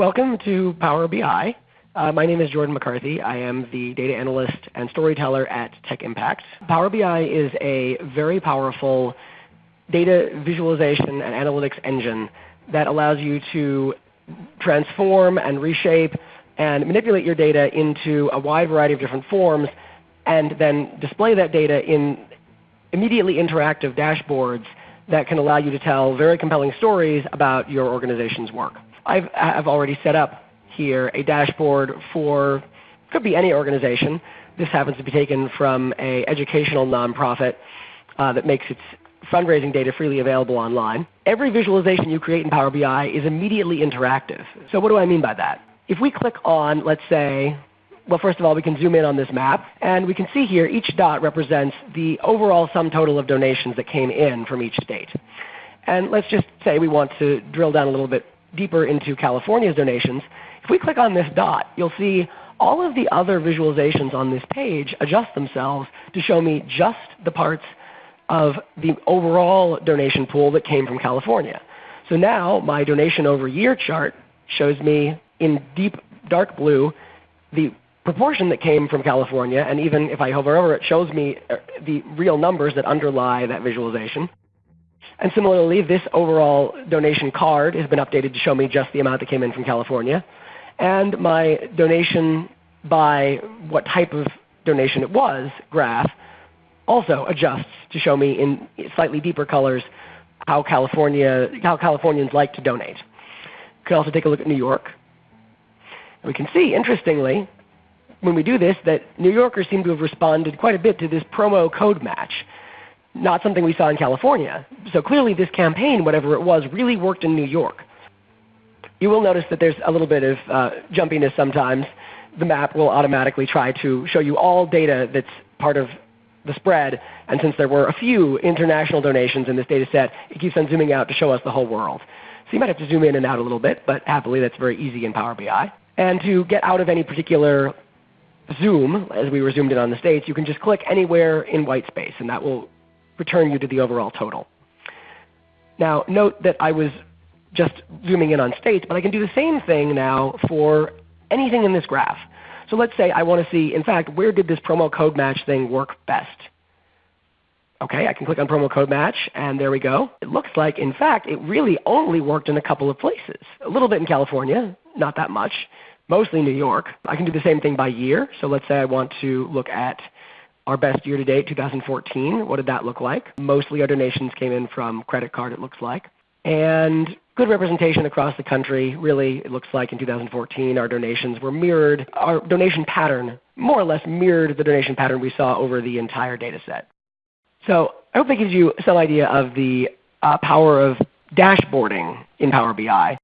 Welcome to Power BI. Uh, my name is Jordan McCarthy. I am the data analyst and storyteller at Tech Impact. Power BI is a very powerful data visualization and analytics engine that allows you to transform and reshape and manipulate your data into a wide variety of different forms and then display that data in immediately interactive dashboards that can allow you to tell very compelling stories about your organization's work. I've, I've already set up here a dashboard for, could be any organization. This happens to be taken from an educational nonprofit uh, that makes its fundraising data freely available online. Every visualization you create in Power BI is immediately interactive. So what do I mean by that? If we click on, let's say, well first of all we can zoom in on this map, and we can see here each dot represents the overall sum total of donations that came in from each state. And let's just say we want to drill down a little bit deeper into California's donations, if we click on this dot, you'll see all of the other visualizations on this page adjust themselves to show me just the parts of the overall donation pool that came from California. So now my donation over year chart shows me in deep dark blue the proportion that came from California, and even if I hover over it, shows me uh, the real numbers that underlie that visualization. And similarly, this overall donation card has been updated to show me just the amount that came in from California. And my donation by what type of donation it was graph also adjusts to show me in slightly deeper colors how, California, how Californians like to donate. You can also take a look at New York. And we can see, interestingly, when we do this, that New Yorkers seem to have responded quite a bit to this promo code match not something we saw in California. So clearly this campaign, whatever it was, really worked in New York. You will notice that there's a little bit of uh, jumpiness sometimes. The map will automatically try to show you all data that's part of the spread. And since there were a few international donations in this data set, it keeps on zooming out to show us the whole world. So you might have to zoom in and out a little bit, but happily that's very easy in Power BI. And to get out of any particular zoom, as we were zoomed in on the States, you can just click anywhere in white space, and that will return you to the overall total. Now note that I was just zooming in on states, but I can do the same thing now for anything in this graph. So let's say I want to see, in fact, where did this promo code match thing work best? Okay, I can click on promo code match, and there we go. It looks like, in fact, it really only worked in a couple of places. A little bit in California, not that much, mostly New York. I can do the same thing by year. So let's say I want to look at our best year to date, 2014, what did that look like? Mostly our donations came in from credit card, it looks like. And good representation across the country. Really, it looks like in 2014 our donations were mirrored, our donation pattern more or less mirrored the donation pattern we saw over the entire data set. So I hope that gives you some idea of the uh, power of dashboarding in Power BI.